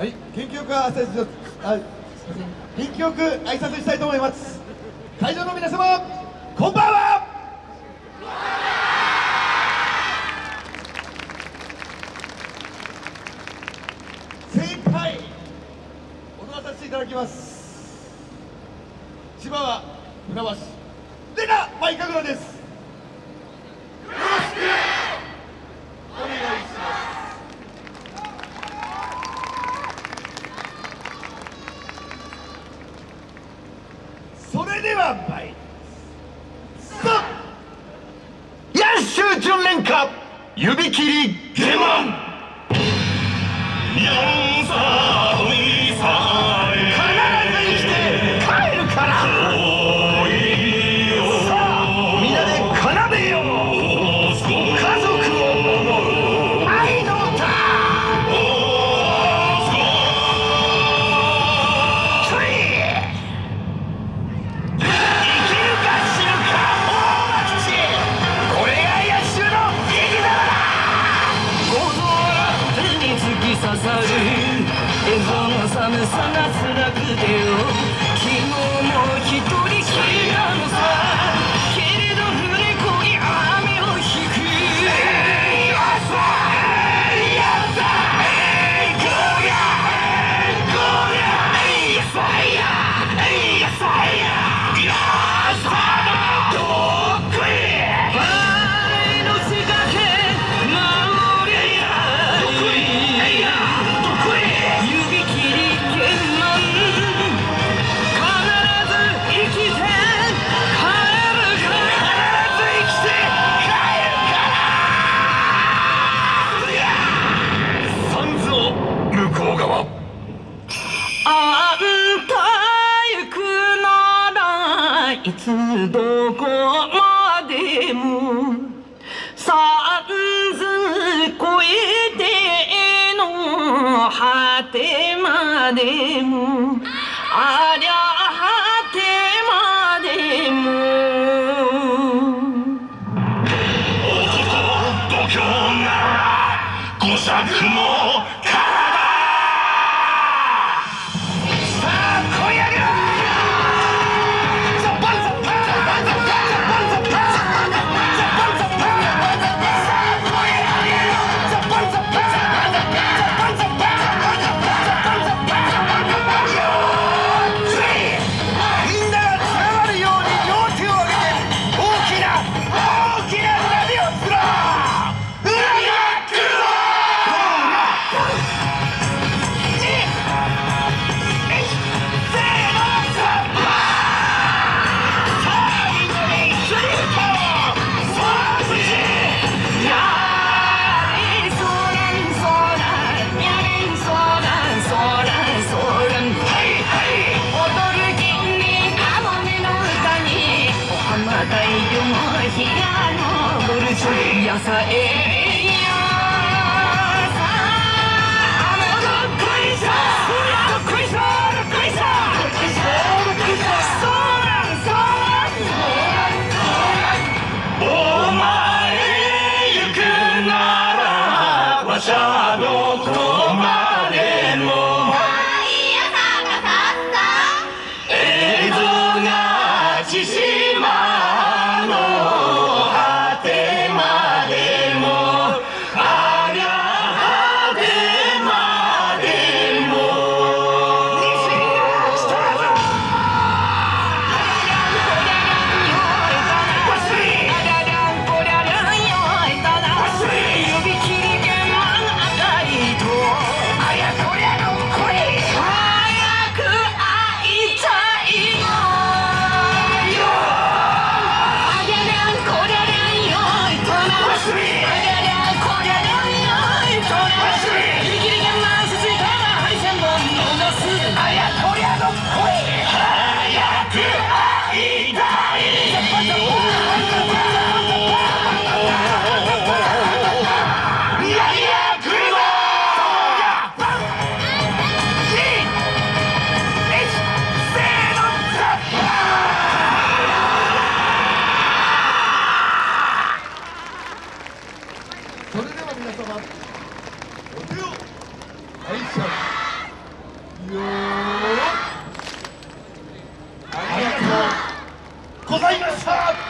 はい、元気よく挨拶元気よく挨拶したいと思います。会場の皆様こんばんは。精一杯踊らさせていただきます。千葉は船橋レナマイカグラです。では参ります。さあ野州巡連歌指切り下門さる絵本を冷めさなつらくてよどこまでも三ず越えての果てまでもありゃ果てまでも。おこと度胸なら五作も Casa. Yeah. Eh, eh. 皆様お手を拝借よございました。